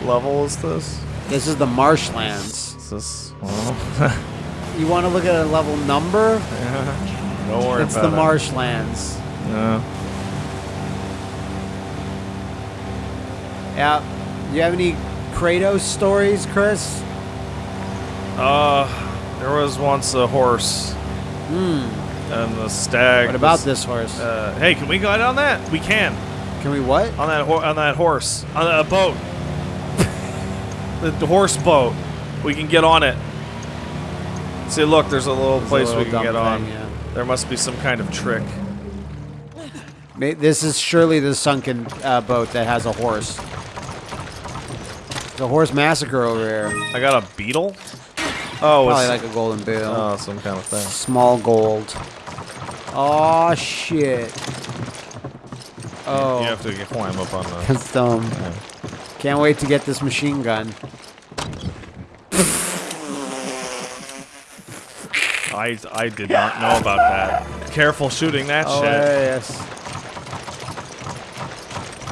What level is this? This is the marshlands. Is this? Well, You want to look at a level number? don't worry It's the about it. marshlands. No. Yeah. Do you have any Kratos stories, Chris? Uh, there was once a horse Hmm. and the stag. What about was- this horse? Uh, hey, can we go on that? We can Can we what? on that on that horse on a boat. The, the horse boat. We can get on it. See, look, there's a little There's a place little we can dumb get on. yeah. There must be some kind of trick. This is surely the sunken uh, boat that has a horse. The horse massacre over here. I got a beetle. Oh, Probably it's, like a golden bill. oh, some kind of thing. Small gold. Oh shit. Oh, You have to get, climb up on the. that's dumb. Yeah. Can't wait to get this machine gun. I I did not know about that. Careful shooting that Oh shit. yes.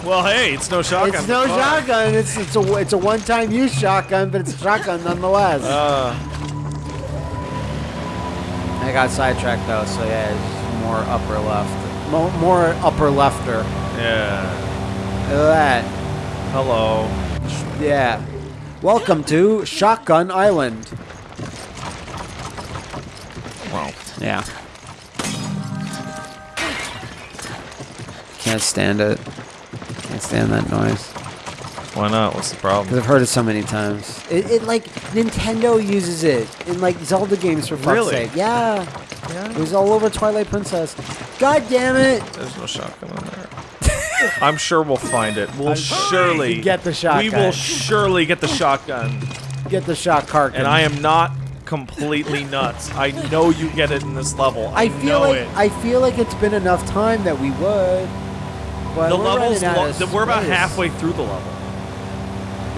Well, hey, it's no shotgun. It's no Fuck. shotgun. It's it's a it's a one time use shotgun, but it's a shotgun nonetheless. Uh, I got sidetracked though, so yeah, it's more upper left, more, more upper lefter. yeah. Look at that. Hello. Yeah. Welcome to Shotgun Island. Well, Yeah. Can't stand it. Can't stand that noise. why not? What's the Because problem? I've heard it so many times. It, it like Nintendo uses it in like Zelda games for fuck's Really? sake. Yeah. yeah. It was all over Twilight Princess. God damn it! There's no shotgun in there. I'm sure we'll find it. We'll surely get the shotgun. We will surely get the shotgun. Get the shot cart. And I am not completely nuts. I know you get it in this level. I, I feel know like it. I feel like it's been enough time that we would. But the we're levels. Lo- we're about halfway through the level.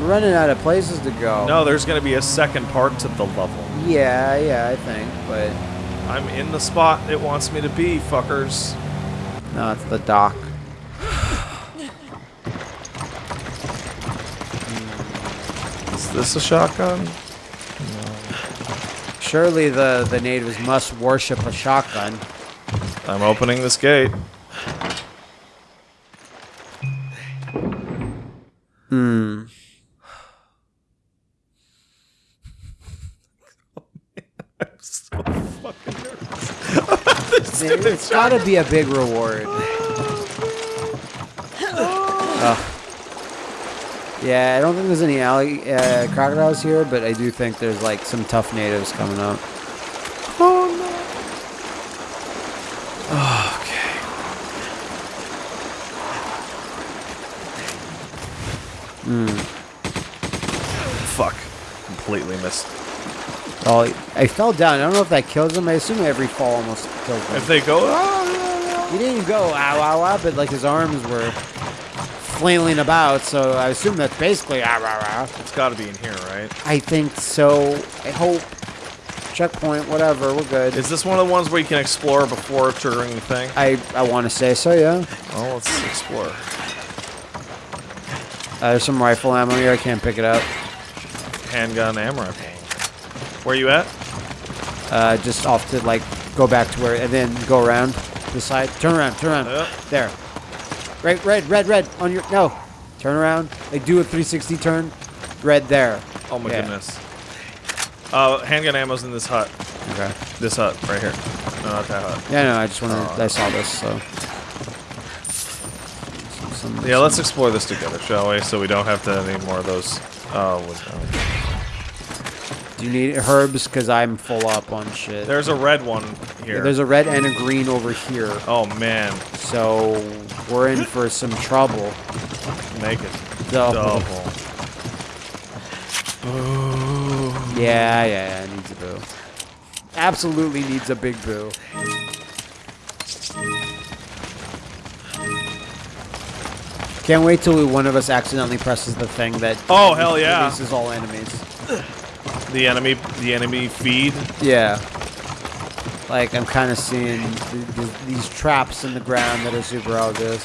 We're running out of places to go. No, there's going to be a second part to the level. Yeah, yeah, I think, but I'm in the spot it wants me to be, fuckers. no, it's the dock. Is this a shotgun? Surely the the natives must worship a shotgun. I'm opening this gate. Hmm. I'm so fucking nervous. It, it's got to be a big reward. Ugh. Yeah, I don't think there's any allig- uh, crocodiles here, but I do think there's like some tough natives coming up. Oh no. okay. Fuck. Completely missed. Oh, I fell down. I don't know if that kills them. I assume every fall almost kills them. If they go, ah, He didn't go ow ow ow, but like his arms were flailing about, so I assume that's basically ow ow ow. it's got to be in here, right? I think so. I hope. Checkpoint, whatever, we're good. Is this one of the ones where you can explore before triggering the thing? I, I want to say so, yeah. Well, let's explore. Uh, there's some rifle ammo here. I can't pick it up. Handgun ammo. Where you at? Uh, just off to like go back to where, and then go around the side. Turn around, turn around. Yep. There. Right, red, red, red on your no. Turn around. Like do a 360 turn. Red there. Oh my Yeah. goodness. Uh, handgun ammo's in this hut. Okay. This hut right here. No, not that hut. Yeah, no, I just wanted. Oh. I saw this, so. Some- some- Yeah, let's explore this together, shall we? So we don't have to any more of those. Oh, well, Do you need herbs? Because I'm full up on shit. there's a red one here. Yeah, there's a red and a green over here. oh man, So we're in for some trouble. make it Double. double. Yeah, yeah, yeah, it needs a boo. Absolutely needs a big boo. Can't wait till one of us accidentally presses the thing that Oh hell yeah! releases all enemies. The enemy, the enemy feed. Yeah. Like, I'm kind of seeing th th these traps in the ground that are super obvious.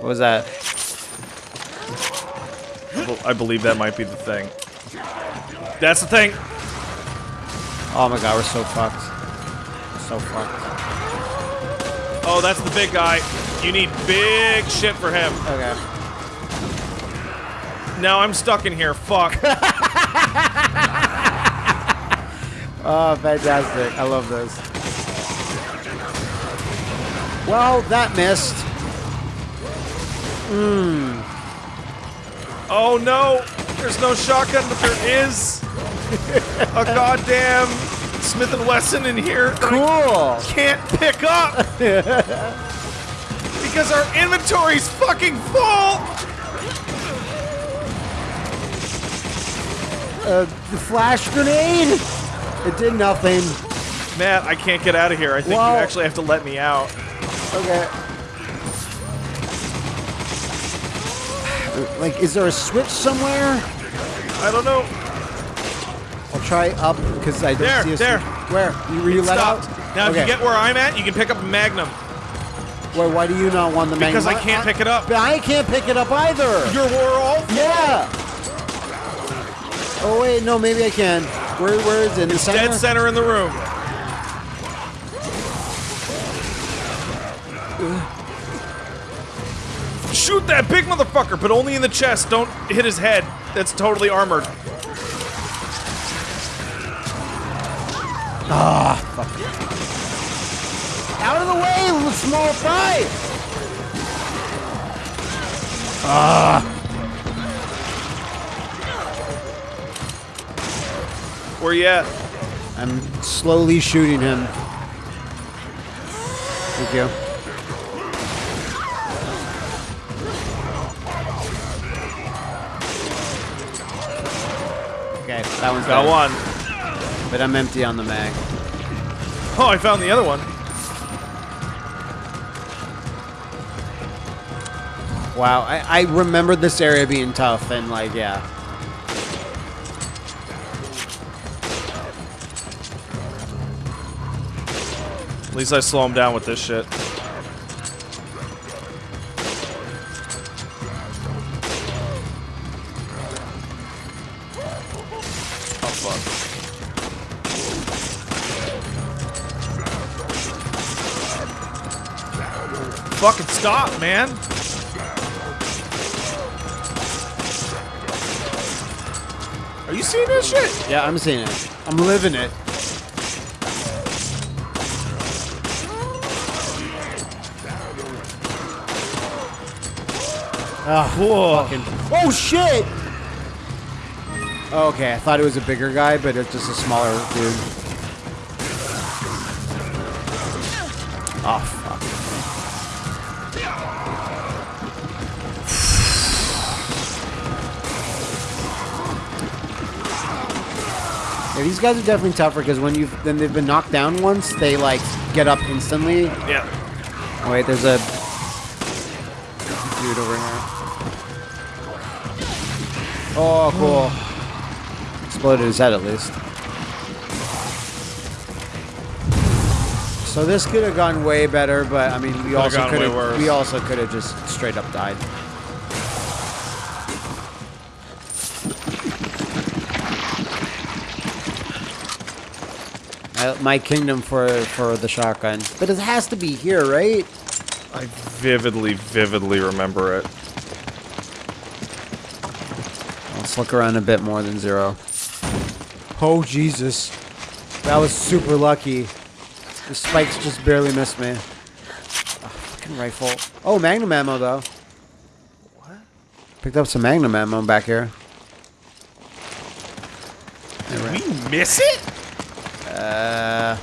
What was that? I I believe that might be the thing. That's the thing. Oh my god, we're so fucked. So fucked. Oh, that's the big guy. You need big shit for him. Okay. Now I'm stuck in here. Fuck. Oh, fantastic. I love this. Well, that missed. Mmm. Oh no! There's no shotgun, but there is a goddamn Smith and Wesson in here. Cool. Can't pick up because our inventory's fucking full. Uh, the flash grenade? It did nothing. Matt, I can't get out of here. I think you actually have to let me out. Okay. Like, is there a switch somewhere? I don't know. I'll try up because I don't There, see a there. switch. Where? You, you let Stop. out? Now, if you get where I'm at, you can pick up a Magnum Why, why do you not want the magnum? because I can't pick it up. I can't pick it up either. You're we're all Yeah. Oh wait, no, maybe I can. Where, where is it? In the center? dead center in the room. Shoot that big motherfucker, but only in the chest. Don't hit his head. That's totally armored. Ah, fuck. Out of the way, little small fry. Where you at? I'm slowly shooting him. Thank you. Okay, that one's Got one. But I'm empty on the mag. Oh, I found the other one. Wow, I, I remember this area being tough and like, yeah. At least I slow him down with this shit. Oh. Fucking stop, man. Are you seeing this shit? Yeah, I'm seeing it. I'm living it. Ah, Whoa. fucking. Oh shit! Okay, I thought it was a bigger guy, but it's just a smaller dude. Oh fuck. Yeah, these guys are definitely tougher because when you've then they've been knocked down once, they like get up instantly. Yeah. Oh, wait, there's a Oh, cool. Exploded his head at least. So this could have gone way better, but I mean, we also could have we also could have just straight up died. My kingdom for for the shotgun, but it has to be here, right? I vividly, vividly remember it. Let's look around a bit more than zero. Oh Jesus, that was super lucky. The spikes just barely missed me. Ah, fucking rifle. Oh, magnum ammo though. What? Picked up some magnum ammo back here. Did we miss it? Uh,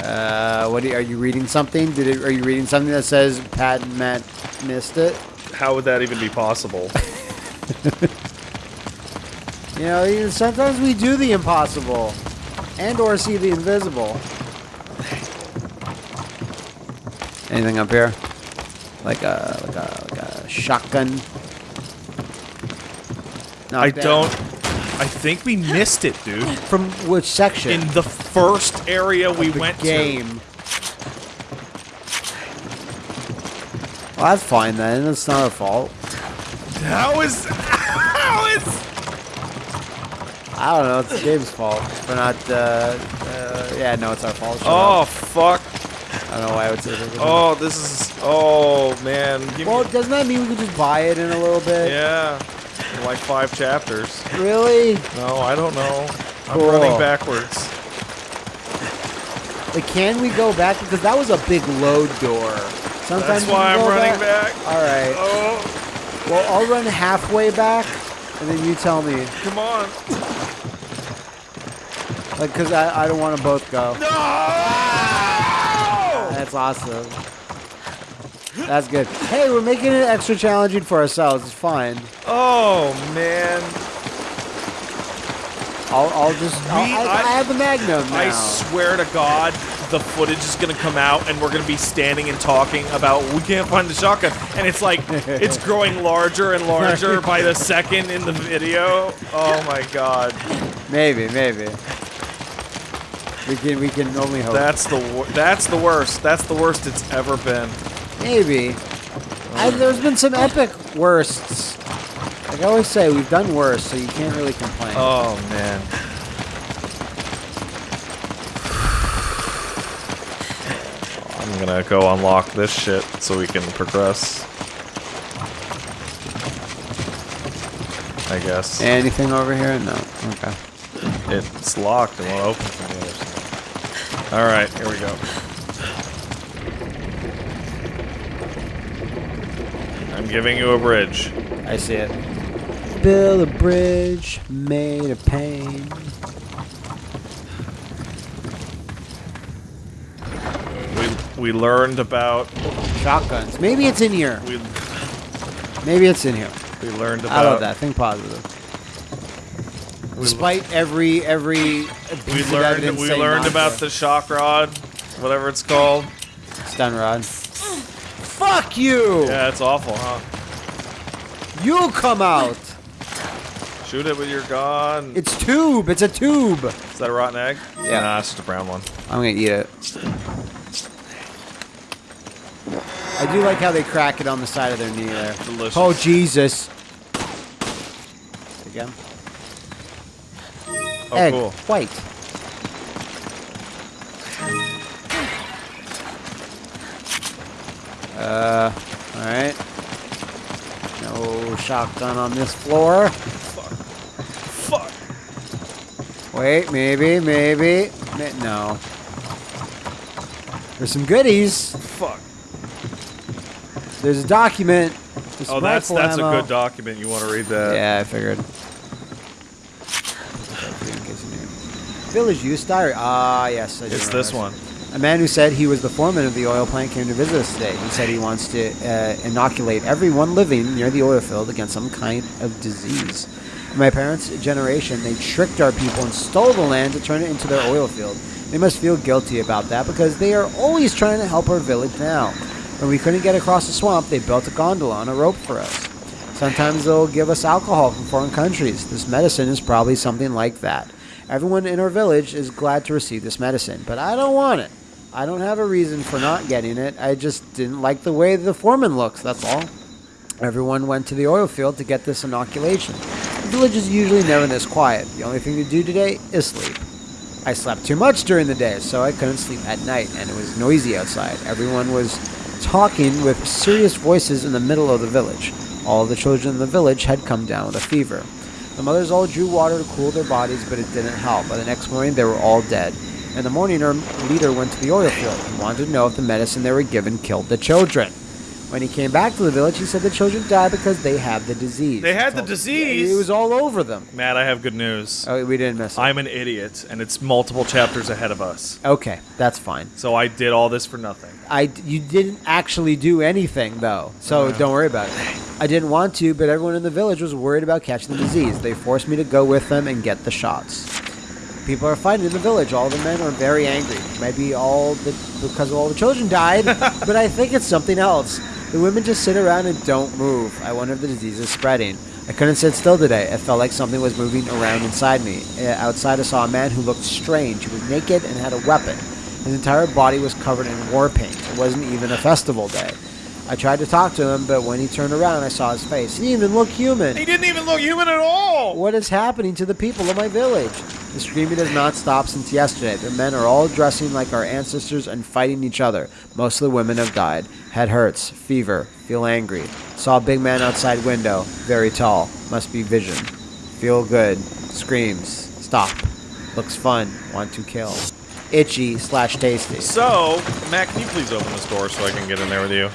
uh, what are you, are you reading something? Did it? Are you reading something that says Pat and Matt missed it? How would that even be possible? You know, sometimes we do the impossible, and or see the invisible. Anything up here? Like a like a like a shotgun? No, I don't. I think we missed it, dude. From which section? In the first area we the went game. Well, that's fine then. It's not our fault. How is how is I don't know. It's the game's fault for not. Uh, uh, yeah, no, it's our fault. Shut Oh up. fuck. I don't know why I would say that. Oh, this is oh man. Give Well, me, doesn't that mean we can just buy it in a little bit? yeah. Like five chapters. Really? No, I don't know. I'm Cool. running backwards. Like, can we go back? Because that was a big load door. Sometimes That's why I'm running back. All right. Oh, Well, I'll run halfway back, and then you tell me. come on. Like, because I, I don't want to both go. No! That's awesome. That's good. Hey, we're making it extra challenging for ourselves. It's fine. Oh man. I'll, I'll just. I'll, We- I, I- I have the Magnum now. I swear to God, the footage is gonna come out, and we're gonna be standing and talking about we can't find the shotgun, and it's like it's growing larger and larger by the second in the video. Oh my God, Maybe, maybe. We can, we can only hope. that's the that's the worst. That's the worst it's ever been. Maybe. I, there's been some epic worsts. Like I always say, we've done worse, so you can't really complain. Oh man. I'm gonna go unlock this shit so we can progress. I guess. Anything over here? No. Okay. It's locked and won't open other side. Alright, here we go. I'm giving you a bridge. I see it. Build a bridge made of pain. We we learned about Shotguns. Maybe it's in here. we Maybe it's in here. we learned about... I love that. Think positive. We, Despite every every we learned we learned not about the shock rod, whatever it's called. stun rod. Fuck you! Yeah, it's awful, huh? You come out. Shoot it with your gun. It's tube. It's a tube. Is that a rotten egg? Yeah. Nah, it's just a brown one. I'm gonna eat it. I do like how they crack it on the side of their knee there. Delicious. Oh Jesus! Again. Oh, Egg. cool. White. Uh, all right. No shotgun on this floor. Fuck. Fuck. Wait, maybe, maybe. No. There's some goodies. Fuck. There's a document. There's Oh, some that's rifle that's a good document. You want to read that? Yeah, I figured. Village use diary. Ah, yes. I do It's remember this one. A man who said he was the foreman of the oil plant came to visit us today. He said he wants to uh, inoculate everyone living near the oil field against some kind of disease. In my parents' generation, they tricked our people and stole the land to turn it into their oil field. They must feel guilty about that because they are always trying to help our village now. When we couldn't get across the swamp, they built a gondola on a rope for us. Sometimes they'll give us alcohol from foreign countries. This medicine is probably something like that. Everyone in our village is glad to receive this medicine, but I don't want it. I don't have a reason for not getting it. I just didn't like the way the foreman looks, that's all. Everyone went to the oil field to get this inoculation. The village is usually never this quiet. The only thing to do today is sleep. I slept too much during the day, so I couldn't sleep at night, and it was noisy outside. Everyone was talking with serious voices in the middle of the village. All the children in the village had come down with a fever. The mothers all drew water to cool their bodies, but it didn't help. By the next morning, they were all dead. In the morning, our er, leader went to the oil field and wanted to know if the medicine they were given killed the children. When he came back to the village, he said the children died because they had the disease. They had the disease? It was all over them. Matt, I have good news. Oh, we didn't miss it. I'm an idiot, and it's multiple chapters ahead of us. okay, that's fine. So I did all this for nothing. I you didn't actually do anything though, so Uh. don't worry about it. I didn't want to, but everyone in the village was worried about catching the disease. They forced me to go with them and get the shots. People are fighting in the village. All the men are very angry. Maybe all the because all the children died, but I think it's something else. The women just sit around and don't move. I wonder if the disease is spreading. I couldn't sit still today. It felt like something was moving around inside me. Uh, Outside, I saw a man who looked strange. He was naked and had a weapon. His entire body was covered in war paint. It wasn't even a festival day. I tried to talk to him, but when he turned around, I saw his face. He didn't even look human. He didn't even look human at all. What is happening to the people of my village? The screaming has not stopped since yesterday. The men are all dressing like our ancestors and fighting each other. Most of the women have died. Head hurts, fever, feel angry. Saw a big man outside window, very tall. Must be vision. Feel good. Screams. Stop. Looks fun. Want to kill. Itchy slash tasty. So, Matt, can you please open this door so I can get in there with you?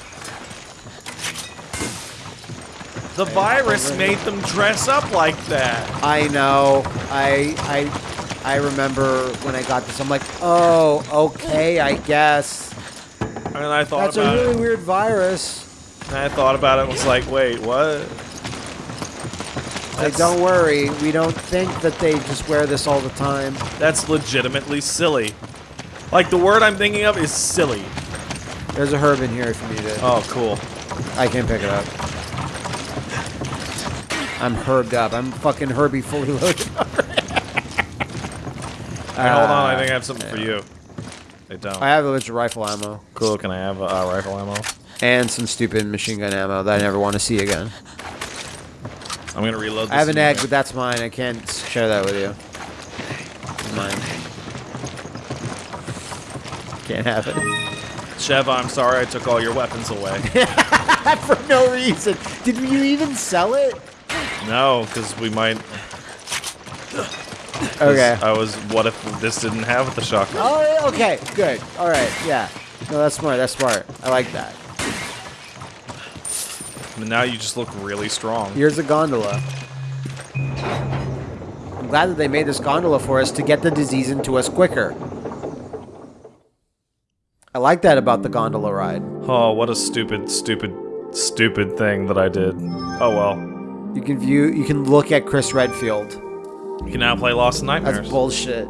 The virus made them dress up like that. I know. I I I remember when I got this. I'm like, oh, okay, I guess. And I thought That's a really it. weird virus. And I thought about it and was like, wait, what? Like, don't worry, we don't think that they just wear this all the time. That's legitimately silly. Like, the word I'm thinking of is silly. There's a herb in here if you need it. Oh, cool. I can pick it up. I'm herbed up. I'm fucking Herbie fully loaded. Hey, hold on, I think I have something for you. I don't. I have a bunch of rifle ammo Cool, can I have uh, rifle ammo? and some stupid machine gun ammo that I never want to see again. I'm gonna reload this. I have an egg, but that's mine. I can't share that with you. It's mine. Can't have it. Chev, I'm sorry I took all your weapons away. For no reason. Did you even sell it? No, because we might. 'cause Okay. I was. What if this didn't have the shotgun? Oh, okay. Good. All right. Yeah. No, that's smart. That's smart. I like that. And now you just look really strong. Here's a gondola. I'm glad that they made this gondola for us to get the disease into us quicker. I like that about the gondola ride. Oh, what a stupid, stupid, stupid thing that I did. Oh well. You can view, you can look at Chris Redfield. You can now play Lost in Nightmares. That's bullshit.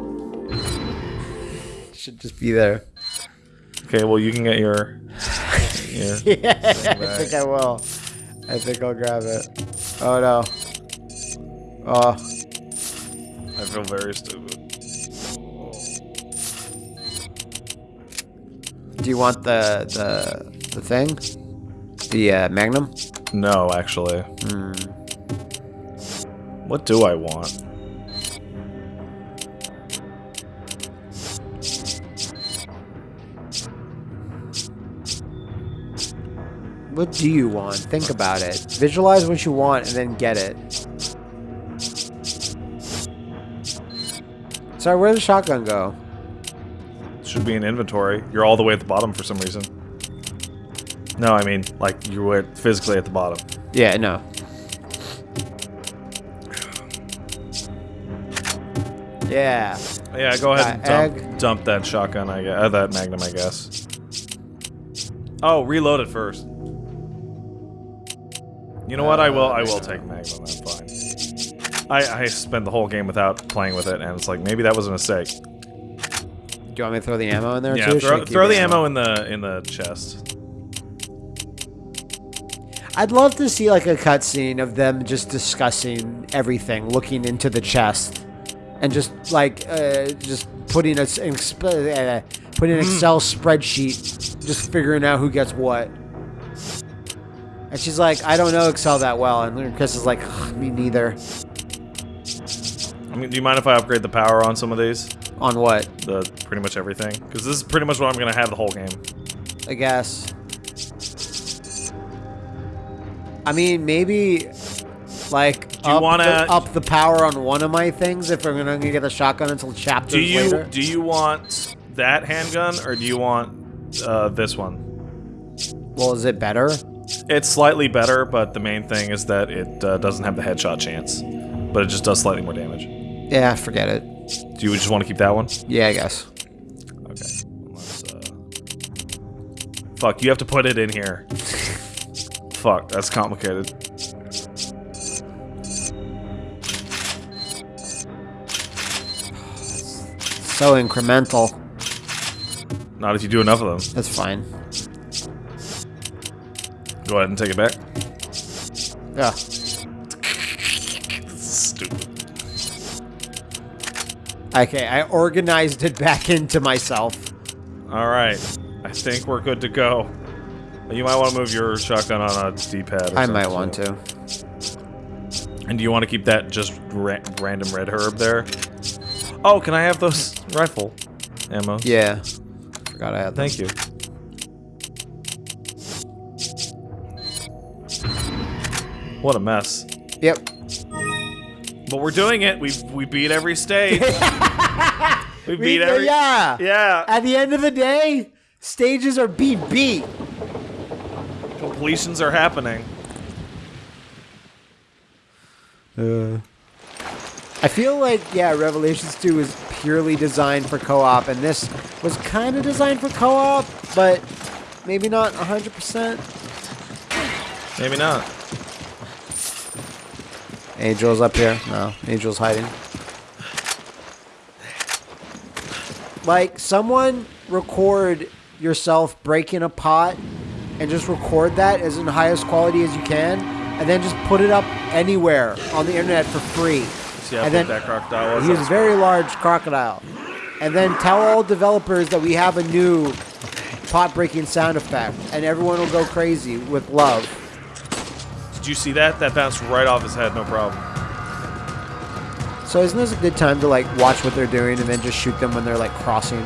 Should just be there. okay, well you can get your. your Yeah, I think I will. I think I'll grab it. Oh no. Oh, I feel very stupid. do you want the the the thing? The uh, Magnum? No, actually. What do I want? What do you want? Think about it. Visualize what you want and then get it. Sorry, where'd the shotgun go? Should be in inventory. You're all the way at the bottom for some reason. No, I mean, like, you were physically at the bottom. Yeah, no. Yeah. Yeah, go ahead and Uh, dump, dump that shotgun, I guess. Uh, that magnum, I guess. Oh, reload it first. You know what? I will. I will take magnum. I'm fine. I I spent the whole game without playing with it, and it's like maybe that was a mistake. Do you want me to throw the ammo in there Yeah, too? or should I throw, throw the ammo in the in the chest. I'd love to see like a cutscene of them just discussing everything, looking into the chest, and just like uh, just putting a uh, putting an. Excel spreadsheet, just figuring out who gets what. And she's like, I don't know Excel that well, and Chris is like, me neither. I mean, do you mind if I upgrade the power on some of these? On what? The pretty much everything, because this is pretty much what I'm gonna have the whole game. I guess. I mean, maybe like Do you up, wanna- the, up the power on one of my things if I'm gonna get the shotgun until chapters Do you later. do you want that handgun or do you want uh, this one? Well, is it better? It's slightly better, but the main thing is that it uh, doesn't have the headshot chance, but it just does slightly more damage. Yeah, forget it. Do you just want to keep that one? Yeah, I guess. Okay. Uh... Fuck, you have to put it in here. Fuck, that's complicated. So incremental. Not if you do enough of them. That's fine. Go ahead and take it back. Yeah. Stupid. Okay, I organized it back into myself. Alright. I think we're good to go. You might want to move your shotgun on a D-pad. I might want too. to. And do you want to keep that just ra random red herb there? Oh, can I have those rifle ammo? Yeah. Forgot I had. Thank you. What a mess. Yep. But we're doing it. We we beat every stage. we beat We- every. yeah. Yeah. At the end of the day, stages are beat beat. Completions are happening. Uh. I feel like yeah, Revelations 2 is purely designed for co-op, and this was kind of designed for co-op, but maybe not 100%. Maybe not. Angel's up here. No, Angel's hiding. Like, someone record yourself breaking a pot and just record that as in highest quality as you can, and then just put it up anywhere on the internet for free. See how And big then- that crocodile was? He's a very large crocodile. And then tell all developers that we have a new pot breaking sound effect, and everyone will go crazy with love. Did you see that? That bounced right off his head, no problem. So isn't this a good time to like watch what they're doing and then just shoot them when they're like crossing?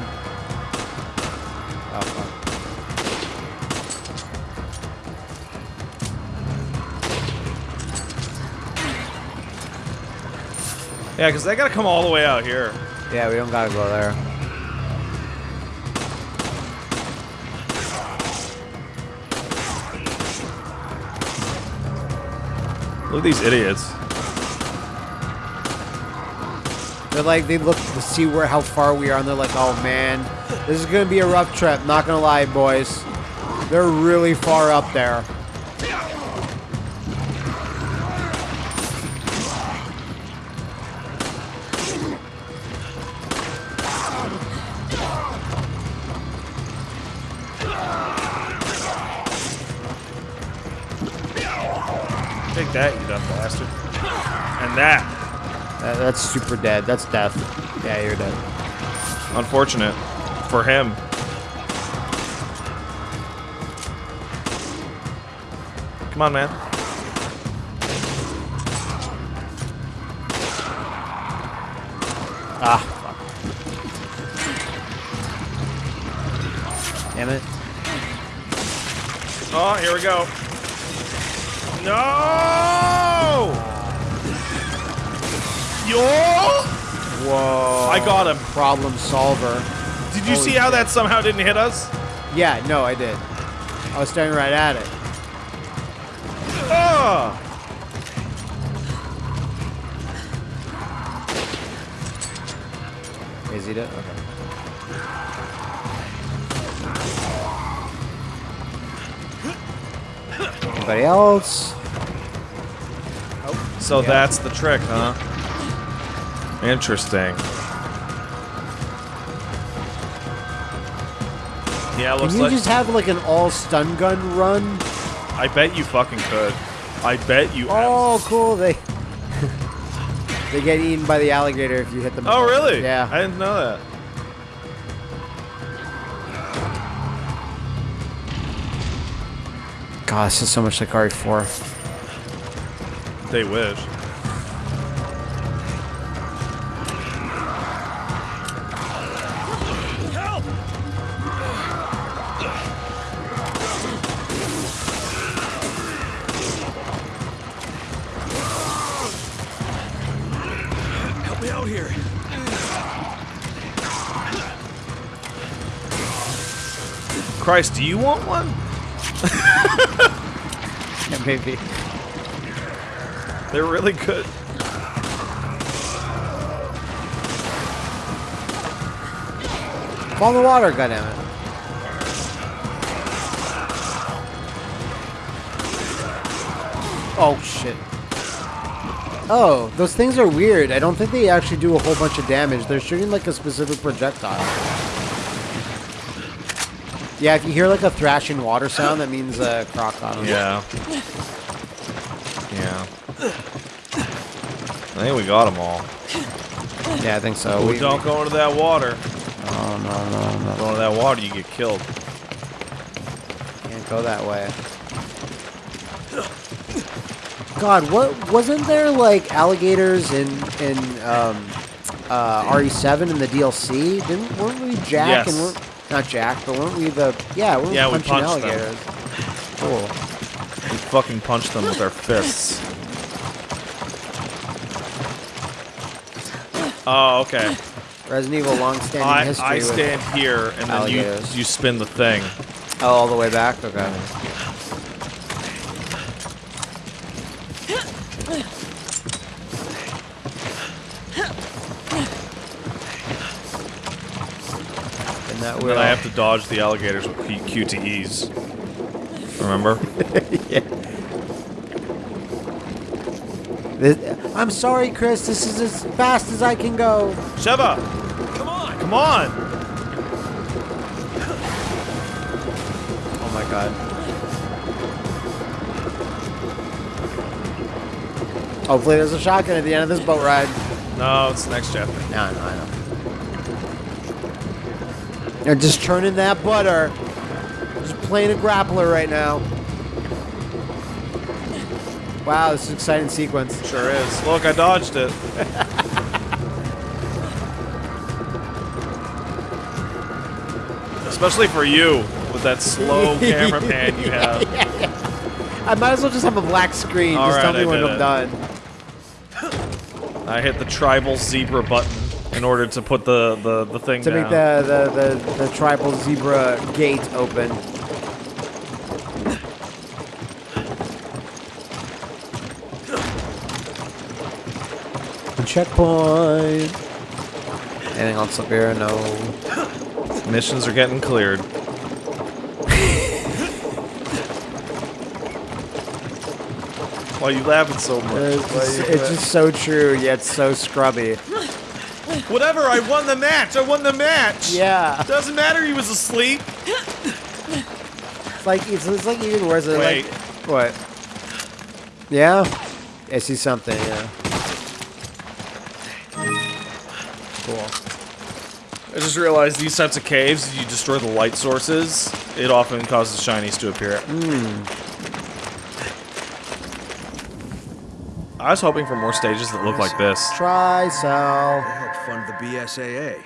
Yeah, because they gotta come all the way out here. Yeah, we don't gotta go there. Look at these idiots. They're like they look to see where how far we are and they're like, oh man, this is gonna be a rough trip. Not gonna lie, boys. They're really far up there. Take that, you dumb bastard. And that. That- that's super dead. That's death. Yeah, you're dead. Unfortunate. For him. Come on, man. Ah, fuck. Damn it. Oh, here we go. No! Yo! Whoa. I got him. Problem solver. Did you Holy see how shit. that somehow didn't hit us? Yeah, no, I did. I was staring right at it. Oh! Is he dead? Okay. Anybody else? So Yeah. that's the trick, huh? Interesting. Yeah, Can looks you like. just have like an all stun gun run? I bet you fucking could. I bet you. Oh, cool. They they get eaten by the alligator if you hit them. Oh, really? Yeah. I didn't know that. God, this is so much like RE4. They wish. Help me out here. Christ, do you want one? Yeah, maybe. They're really good. Fall in the water, goddammit. Oh, shit. Oh, those things are weird. I don't think they actually do a whole bunch of damage. They're shooting like a specific projectile. Yeah, if you hear like a thrashing water sound, that means a uh, crocodile. Yeah. Yeah. I think we got them all. Yeah, I think so. Oh, We- don't go into that water. Oh, no, no, no. Go into that water, you get killed. Can't Go that way. God, what wasn't there like alligators in in um, uh, RE7 in the DLC? Didn't weren't we Jack Yes. and weren't not Jack, but weren't we the yeah weren't Yeah, we we punching punched them. alligators? Cool. We fucking punched them with our fists. Oh, okay. Resident Evil long-standing I, history. I stand here, and then you you spin the thing. oh, all the way back. Okay. And that And then I have to dodge the alligators with QTEs. Remember? This- I'm sorry, Chris. This is as fast as I can go. Sheva! Come on! Come on! Oh my god. Hopefully, there's a shotgun at the end of this boat ride. No, it's the next chapter. No, I know, I know. They're just churning that butter. Just playing a grappler right now. Wow, this is an exciting sequence. Sure is. Look, I dodged it. Especially for you, with that slow camera pan you have. I might as well just have a black screen. All just tell me I when I'm it. done. I hit the tribal zebra button in order to put the, the, the thing To down. make the, the, the, the tribal zebra gate open. Checkpoint. Anything else up here? No. Missions are getting cleared. Why are you laughing so much? It's just, it's just so true, yet so scrubby. Whatever, I won the match! I won the match! Yeah. Doesn't matter he was asleep. It's like it's, it's like even worse. It's Wait. Like, what? Yeah. I see something. Yeah. Cool. I just realized these types of caves, if you destroy the light sources, it often causes shinies to appear. Hmm. I was hoping for more stages that look like this. Tricell. They helped fund the BSAA.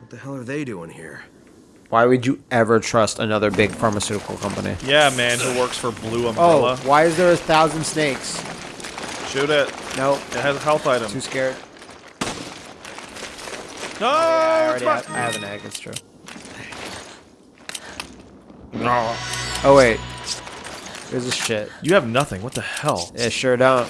What the hell are they doing here? Why would you ever trust another big pharmaceutical company? Yeah, man who works for Blue Umbrella. Oh, why is there a thousand snakes? Shoot it. Nope. It has a health item. Too scared. No, I it's already mine. have, I have an egg. It's true. No. Oh wait. There's a shit. You have nothing. What the hell? Yeah, sure don't.